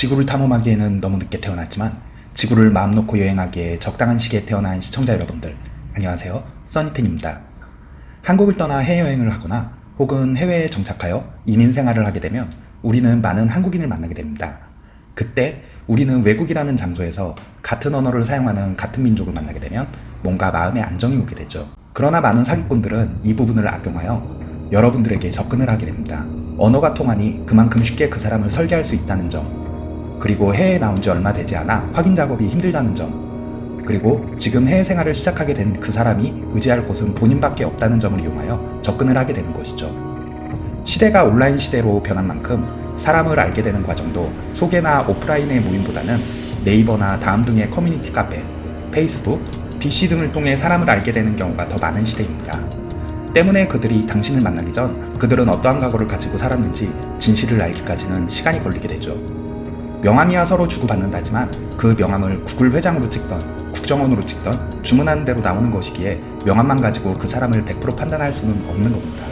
지구를 탐험하기에는 너무 늦게 태어났지만 지구를 마음 놓고 여행하기에 적당한 시기에 태어난 시청자 여러분들 안녕하세요 써니텐입니다. 한국을 떠나 해외여행을 하거나 혹은 해외에 정착하여 이민 생활을 하게 되면 우리는 많은 한국인을 만나게 됩니다. 그때 우리는 외국이라는 장소에서 같은 언어를 사용하는 같은 민족을 만나게 되면 뭔가 마음에 안정이 오게 되죠. 그러나 많은 사기꾼들은 이 부분을 악용하여 여러분들에게 접근을 하게 됩니다. 언어가 통하니 그만큼 쉽게 그 사람을 설계할 수 있다는 점 그리고 해외에 나온 지 얼마 되지 않아 확인 작업이 힘들다는 점 그리고 지금 해외 생활을 시작하게 된 그 사람이 의지할 곳은 본인밖에 없다는 점을 이용하여 접근을 하게 되는 것이죠. 시대가 온라인 시대로 변한 만큼 사람을 알게 되는 과정도 소개나 오프라인의 모임보다는 네이버나 다음 등의 커뮤니티 카페, 페이스북, DC 등을 통해 사람을 알게 되는 경우가 더 많은 시대입니다. 때문에 그들이 당신을 만나기 전 그들은 어떠한 각오를 가지고 살았는지 진실을 알기까지는 시간이 걸리게 되죠. 명함이야 서로 주고받는다지만 그 명함을 구글 회장으로 찍던 국정원으로 찍던 주문하는 대로 나오는 것이기에 명함만 가지고 그 사람을 100% 판단할 수는 없는 겁니다.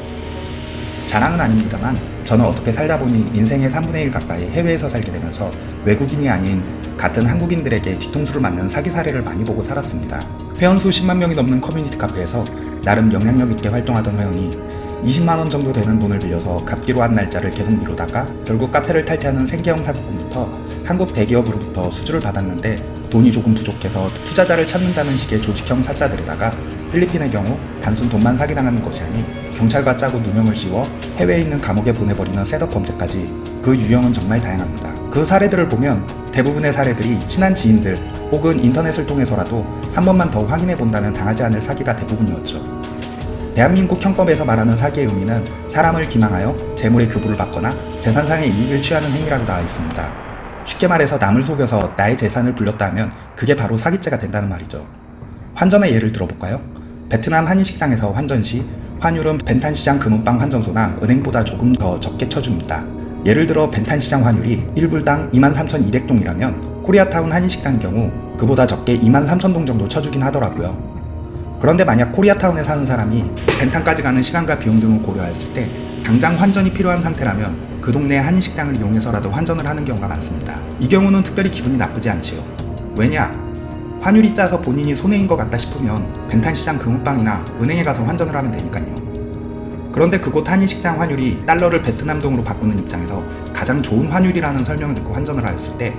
자랑은 아닙니다만 저는 어떻게 살다 보니 인생의 3분의 1 가까이 해외에서 살게 되면서 외국인이 아닌 같은 한국인들에게 뒤통수를 맞는 사기 사례를 많이 보고 살았습니다. 회원수 10만 명이 넘는 커뮤니티 카페에서 나름 영향력 있게 활동하던 회원이 20만원 정도 되는 돈을 빌려서 갚기로 한 날짜를 계속 미루다가 결국 카페를 탈퇴하는 생계형 사기꾼부터 한국 대기업으로부터 수주를 받았는데 돈이 조금 부족해서 투자자를 찾는다는 식의 조직형 사자들에다가 필리핀의 경우 단순 돈만 사기당하는 것이 아닌 경찰과 짜고 누명을 씌워 해외에 있는 감옥에 보내버리는 셋업 범죄까지 그 유형은 정말 다양합니다. 그 사례들을 보면 대부분의 사례들이 친한 지인들 혹은 인터넷을 통해서라도 한 번만 더 확인해 본다면 당하지 않을 사기가 대부분이었죠. 대한민국 형법에서 말하는 사기의 의미는 사람을 기망하여 재물의 교부를 받거나 재산상의 이익을 취하는 행위라고 나와 있습니다. 쉽게 말해서 남을 속여서 나의 재산을 불렸다 하면 그게 바로 사기죄가 된다는 말이죠. 환전의 예를 들어볼까요? 베트남 한인식당에서 환전 시 환율은 벤탄시장 금은방 환전소나 은행보다 조금 더 적게 쳐줍니다. 예를 들어 벤탄시장 환율이 1불당 23,200동이라면 코리아타운 한인식당 경우 그보다 적게 23,000동 정도 쳐주긴 하더라고요. 그런데 만약 코리아타운에 사는 사람이 벤탄까지 가는 시간과 비용 등을 고려했을 때 당장 환전이 필요한 상태라면 그 동네 한인식당을 이용해서라도 환전을 하는 경우가 많습니다. 이 경우는 특별히 기분이 나쁘지 않지요. 왜냐? 환율이 짜서 본인이 손해인 것 같다 싶으면 벤탄시장 금은방이나 은행에 가서 환전을 하면 되니까요. 그런데 그곳 한인식당 환율이 달러를 베트남 동으로 바꾸는 입장에서 가장 좋은 환율이라는 설명을 듣고 환전을 하였을 때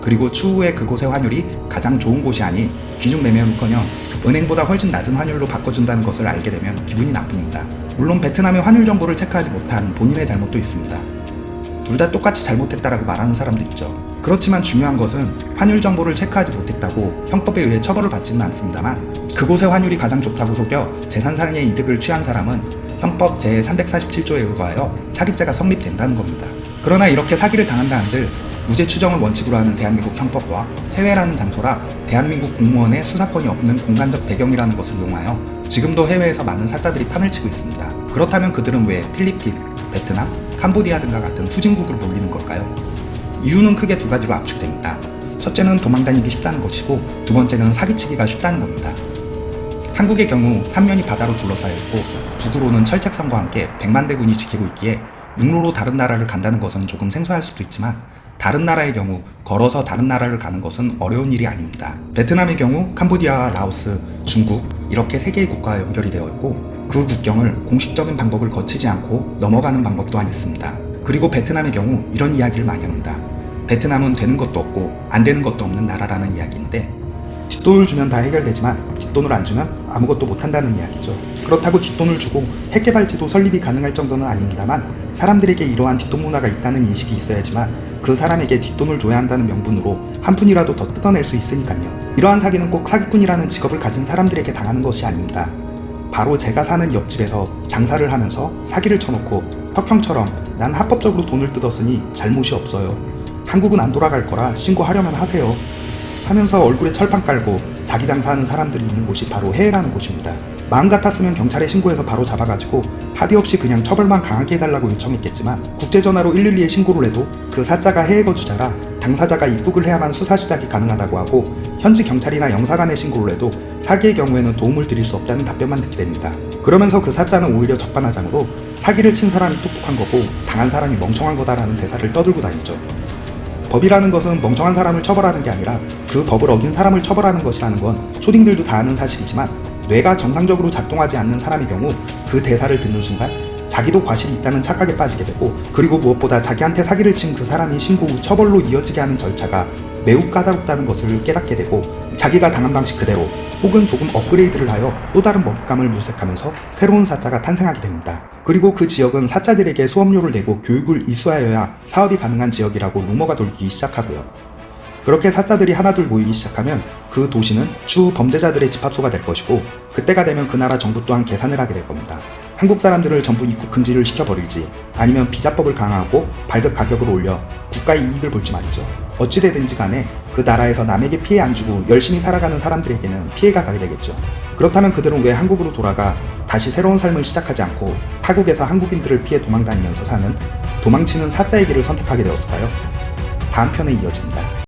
그리고 추후에 그곳의 환율이 가장 좋은 곳이 아닌 기준 매매는커녕 은행보다 훨씬 낮은 환율로 바꿔준다는 것을 알게 되면 기분이 나쁩니다. 물론 베트남의 환율 정보를 체크하지 못한 본인의 잘못도 있습니다. 둘 다 똑같이 잘못했다라고 말하는 사람도 있죠. 그렇지만 중요한 것은 환율 정보를 체크하지 못했다고 형법에 의해 처벌을 받지는 않습니다만 그곳의 환율이 가장 좋다고 속여 재산상의 이득을 취한 사람은 형법 제347조에 의거하여 사기죄가 성립된다는 겁니다. 그러나 이렇게 사기를 당한다 한들 무죄 추정을 원칙으로 하는 대한민국 형법과 해외라는 장소라 대한민국 공무원의 수사권이 없는 공간적 배경이라는 것을 이용하여 지금도 해외에서 많은 사자들이 판을 치고 있습니다. 그렇다면 그들은 왜 필리핀, 베트남, 캄보디아 등과 같은 후진국으로 몰리는 걸까요? 이유는 크게 두 가지로 압축됩니다. 첫째는 도망다니기 쉽다는 것이고 두 번째는 사기치기가 쉽다는 겁니다. 한국의 경우 삼면이 바다로 둘러싸여 있고 북으로는 철책선과 함께 백만 대군이 지키고 있기에 육로로 다른 나라를 간다는 것은 조금 생소할 수도 있지만 다른 나라의 경우 걸어서 다른 나라를 가는 것은 어려운 일이 아닙니다. 베트남의 경우 캄보디아, 라오스, 중국 이렇게 세 개의 국가와 연결이 되어 있고 그 국경을 공식적인 방법을 거치지 않고 넘어가는 방법 또한 있습니다. 그리고 베트남의 경우 이런 이야기를 많이 합니다. 베트남은 되는 것도 없고 안 되는 것도 없는 나라라는 이야기인데 뒷돈을 주면 다 해결되지만 뒷돈을 안 주면 아무것도 못한다는 이야기죠. 그렇다고 뒷돈을 주고 핵개발지도 설립이 가능할 정도는 아닙니다만 사람들에게 이러한 뒷돈 문화가 있다는 인식이 있어야지만 그 사람에게 뒷돈을 줘야 한다는 명분으로 한 푼이라도 더 뜯어낼 수 있으니까요. 이러한 사기는 꼭 사기꾼이라는 직업을 가진 사람들에게 당하는 것이 아닙니다. 바로 제가 사는 옆집에서 장사를 하면서 사기를 쳐놓고 턱형처럼 난 합법적으로 돈을 뜯었으니 잘못이 없어요. 한국은 안 돌아갈 거라 신고하려면 하세요. 하면서 얼굴에 철판 깔고 자기 장사하는 사람들이 있는 곳이 바로 해외라는 곳입니다. 마음 같았으면 경찰에 신고해서 바로 잡아가지고 합의 없이 그냥 처벌만 강하게 해달라고 요청했겠지만 국제전화로 112에 신고를 해도 그 사자가 해외 거주자라 당사자가 입국을 해야만 수사 시작이 가능하다고 하고 현지 경찰이나 영사관에 신고를 해도 사기의 경우에는 도움을 드릴 수 없다는 답변만 듣게 됩니다. 그러면서 그 사자는 오히려 적반하장으로 사기를 친 사람이 똑똑한 거고 당한 사람이 멍청한 거다라는 대사를 떠들고 다니죠. 법이라는 것은 멍청한 사람을 처벌하는 게 아니라 그 법을 어긴 사람을 처벌하는 것이라는 건 초딩들도 다 아는 사실이지만 뇌가 정상적으로 작동하지 않는 사람의 경우 그 대사를 듣는 순간 자기도 과실이 있다는 착각에 빠지게 되고 그리고 무엇보다 자기한테 사기를 친 그 사람이 신고 후 처벌로 이어지게 하는 절차가 매우 까다롭다는 것을 깨닫게 되고 자기가 당한 방식 그대로 혹은 조금 업그레이드를 하여 또 다른 먹잇감을 물색하면서 새로운 사자가 탄생하게 됩니다. 그리고 그 지역은 사자들에게 수업료를 내고 교육을 이수하여야 사업이 가능한 지역이라고 루머가 돌기 시작하고요. 그렇게 사자들이 하나둘 모이기 시작하면 그 도시는 주 범죄자들의 집합소가 될 것이고 그때가 되면 그 나라 정부 또한 계산을 하게 될 겁니다. 한국 사람들을 전부 입국 금지를 시켜버릴지 아니면 비자법을 강화하고 발급 가격을 올려 국가의 이익을 볼지 말이죠. 어찌되든지 간에 그 나라에서 남에게 피해 안 주고 열심히 살아가는 사람들에게는 피해가 가게 되겠죠. 그렇다면 그들은 왜 한국으로 돌아가 다시 새로운 삶을 시작하지 않고 타국에서 한국인들을 피해 도망다니면서 사는 도망치는 사자의 길을 선택하게 되었을까요? 다음 편에 이어집니다.